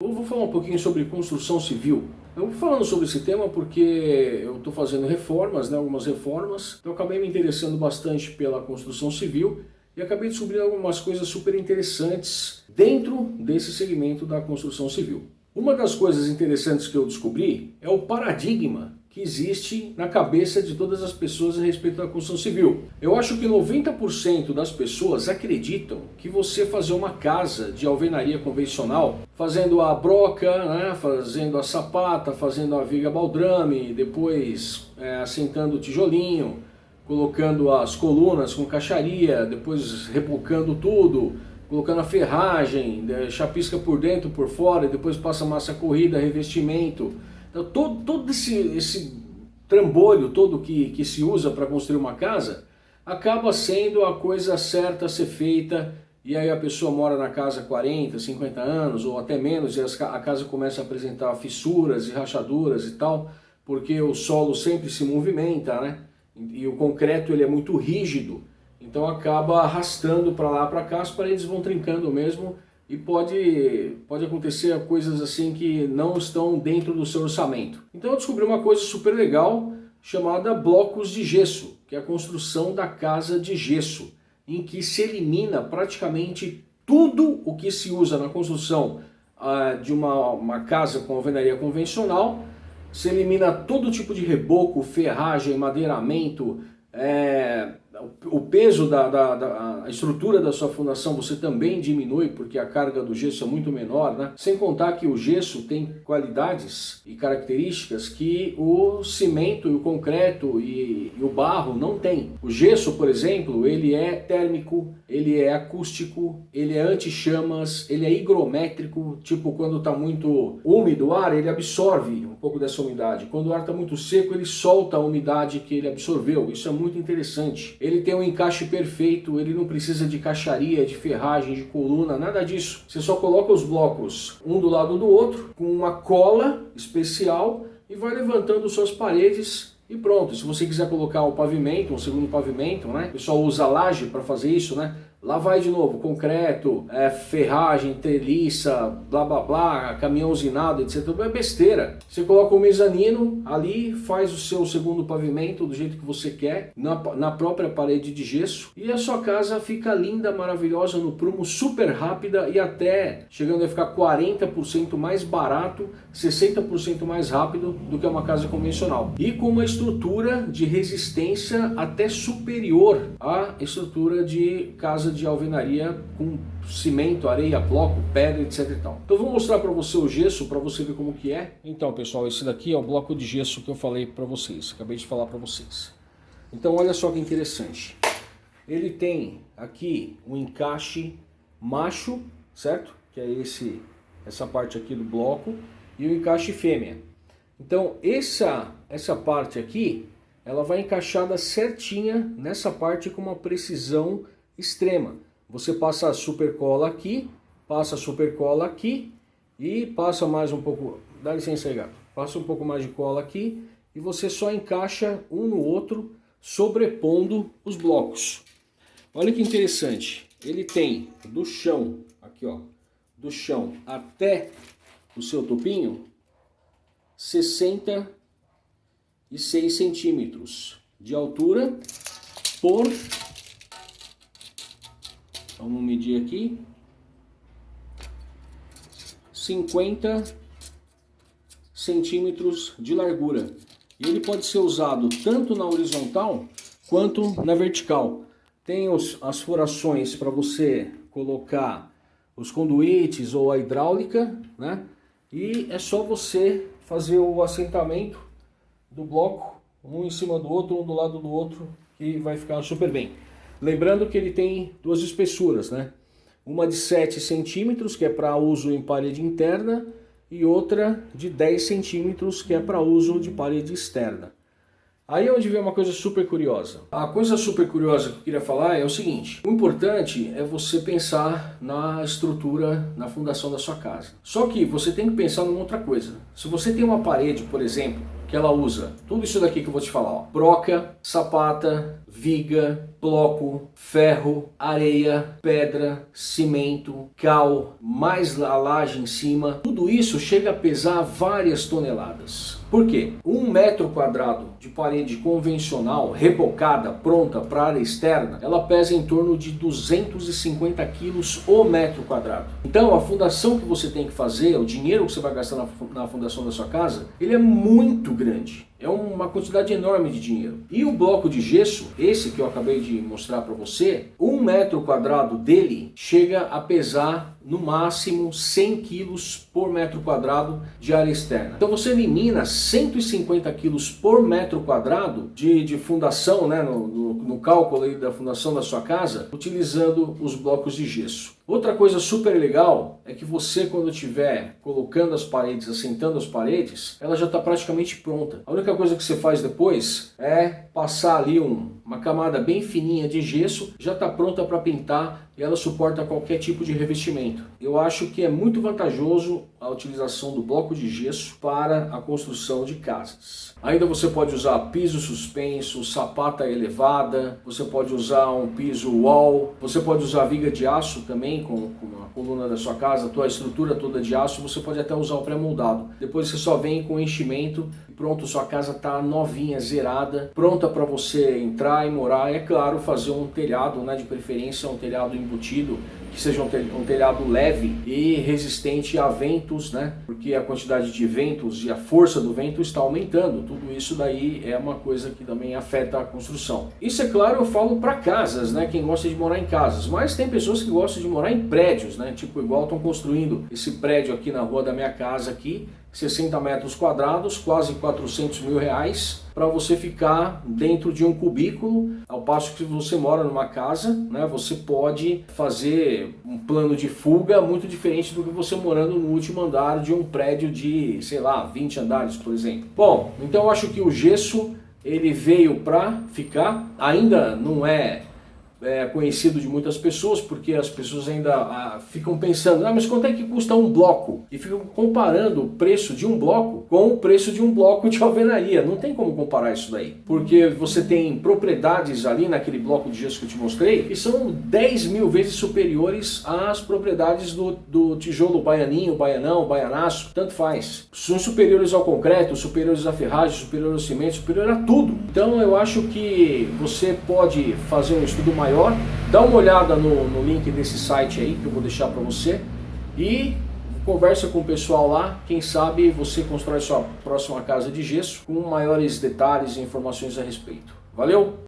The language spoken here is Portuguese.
Eu vou falar um pouquinho sobre construção civil. Eu vou falando sobre esse tema porque eu estou fazendo reformas, né, algumas reformas, então acabei me interessando bastante pela construção civil e acabei descobrindo algumas coisas super interessantes dentro desse segmento da construção civil. Uma das coisas interessantes que eu descobri é o paradigma que existe na cabeça de todas as pessoas a respeito da construção civil. Eu acho que 90% das pessoas acreditam que você fazer uma casa de alvenaria convencional, fazendo a broca, né, fazendo a sapata, fazendo a viga baldrame, depois é, assentando o tijolinho, colocando as colunas com caixaria, depois repocando tudo, colocando a ferragem, né, chapisca por dentro, por fora, depois passa massa corrida, revestimento, todo, todo esse, esse trambolho todo que, que se usa para construir uma casa, acaba sendo a coisa certa a ser feita, e aí a pessoa mora na casa 40, 50 anos, ou até menos, e a casa começa a apresentar fissuras e rachaduras e tal, porque o solo sempre se movimenta, né? E o concreto ele é muito rígido, então acaba arrastando para lá para cá, as paredes vão trincando mesmo, e pode, pode acontecer coisas assim que não estão dentro do seu orçamento. Então eu descobri uma coisa super legal chamada blocos de gesso, que é a construção da casa de gesso, em que se elimina praticamente tudo o que se usa na construção uh, de uma, uma casa com alvenaria convencional, se elimina todo tipo de reboco, ferragem, madeiramento, é, o peso da, da, da estrutura da sua fundação você também diminui porque a carga do gesso é muito menor, né? Sem contar que o gesso tem qualidades e características que o cimento o concreto e, e o barro não tem. O gesso, por exemplo, ele é térmico, ele é acústico, ele é anti-chamas, ele é higrométrico, tipo quando está muito úmido o ar, ele absorve um pouco dessa umidade. Quando o ar está muito seco, ele solta a umidade que ele absorveu. Isso é muito interessante ele tem um encaixe perfeito, ele não precisa de caixaria, de ferragem, de coluna, nada disso. Você só coloca os blocos um do lado do outro, com uma cola especial e vai levantando suas paredes e pronto. Se você quiser colocar o pavimento, um segundo pavimento, né? O pessoal usa laje para fazer isso, né? Lá vai de novo, concreto, é, ferragem, treliça, blá blá blá, caminhão usinado, etc. É besteira. Você coloca o mezanino ali, faz o seu segundo pavimento do jeito que você quer, na, na própria parede de gesso, e a sua casa fica linda, maravilhosa, no prumo, super rápida e até chegando a ficar 40% mais barato, 60% mais rápido do que uma casa convencional. E com uma estrutura de resistência até superior à estrutura de casa casa de alvenaria com cimento, areia, bloco, pedra, etc e tal. Então vou mostrar para você o gesso para você ver como que é. Então pessoal, esse daqui é o bloco de gesso que eu falei para vocês, acabei de falar para vocês. Então olha só que interessante. Ele tem aqui um encaixe macho, certo? Que é esse essa parte aqui do bloco e o encaixe fêmea. Então essa essa parte aqui, ela vai encaixada certinha nessa parte com uma precisão extrema. Você passa a super cola aqui, passa a super cola aqui e passa mais um pouco, dá licença aí gato, passa um pouco mais de cola aqui e você só encaixa um no outro sobrepondo os blocos. Olha que interessante, ele tem do chão, aqui ó, do chão até o seu topinho, 66 centímetros de altura por Vamos medir aqui. 50 centímetros de largura. E ele pode ser usado tanto na horizontal quanto na vertical. Tem os, as furações para você colocar os conduítes ou a hidráulica, né? E é só você fazer o assentamento do bloco, um em cima do outro, um do lado do outro, que vai ficar super bem. Lembrando que ele tem duas espessuras, né? Uma de 7 centímetros, que é para uso em parede interna, e outra de 10 centímetros, que é para uso de parede externa. Aí é onde vem uma coisa super curiosa. A coisa super curiosa que eu queria falar é o seguinte. O importante é você pensar na estrutura, na fundação da sua casa. Só que você tem que pensar numa outra coisa. Se você tem uma parede, por exemplo, que ela usa tudo isso daqui que eu vou te falar, ó, broca, sapata, viga, bloco, ferro, areia, pedra, cimento, cal, mais a laje em cima, tudo isso chega a pesar várias toneladas. Por quê? Um metro quadrado de parede convencional, rebocada, pronta para área externa, ela pesa em torno de 250 quilos o metro quadrado. Então a fundação que você tem que fazer, o dinheiro que você vai gastar na fundação da sua casa, ele é muito grande. É uma quantidade enorme de dinheiro. E o bloco de gesso, esse que eu acabei de mostrar para você, um metro quadrado dele chega a pesar no máximo 100 quilos por metro quadrado de área externa. Então você elimina 150 quilos por metro quadrado de, de fundação, né, no, no, no cálculo da fundação da sua casa, utilizando os blocos de gesso. Outra coisa super legal é que você quando estiver colocando as paredes, assentando as paredes, ela já está praticamente pronta. A única coisa que você faz depois é passar ali um, uma camada bem fininha de gesso, já está pronta para pintar e ela suporta qualquer tipo de revestimento. Eu acho que é muito vantajoso a utilização do bloco de gesso para a construção de casas. Ainda você pode usar piso suspenso, sapata elevada, você pode usar um piso wall, você pode usar viga de aço também com, com a coluna da sua casa, a tua estrutura toda de aço, você pode até usar o pré-moldado. Depois você só vem com enchimento e pronto, sua casa está novinha, zerada, pronta para você entrar e morar. É claro, fazer um telhado, né, de preferência um telhado embutido, que seja um telhado leve e resistente a ventos, né? Porque a quantidade de ventos e a força do vento está aumentando. Tudo isso daí é uma coisa que também afeta a construção. Isso é claro, eu falo para casas, né? Quem gosta de morar em casas, mas tem pessoas que gostam de morar em prédios, né? Tipo igual estão construindo esse prédio aqui na rua da minha casa aqui, 60 metros quadrados, quase 400 mil reais, para você ficar dentro de um cubículo, ao passo que você mora numa casa, né, você pode fazer um plano de fuga muito diferente do que você morando no último andar de um prédio de, sei lá, 20 andares, por exemplo. Bom, então eu acho que o gesso ele veio para ficar, ainda não é é, conhecido de muitas pessoas, porque as pessoas ainda ah, ficam pensando, ah, mas quanto é que custa um bloco? E ficam comparando o preço de um bloco com o preço de um bloco de alvenaria. Não tem como comparar isso daí, porque você tem propriedades ali naquele bloco de gesso que eu te mostrei, que são 10 mil vezes superiores às propriedades do, do tijolo baianinho, baianão, baianaço, tanto faz. São superiores ao concreto, superiores à ferragem, superiores ao cimento, superior a tudo. Então eu acho que você pode fazer um estudo mais maior, dá uma olhada no, no link desse site aí que eu vou deixar para você e conversa com o pessoal lá, quem sabe você constrói sua próxima casa de gesso com maiores detalhes e informações a respeito. Valeu!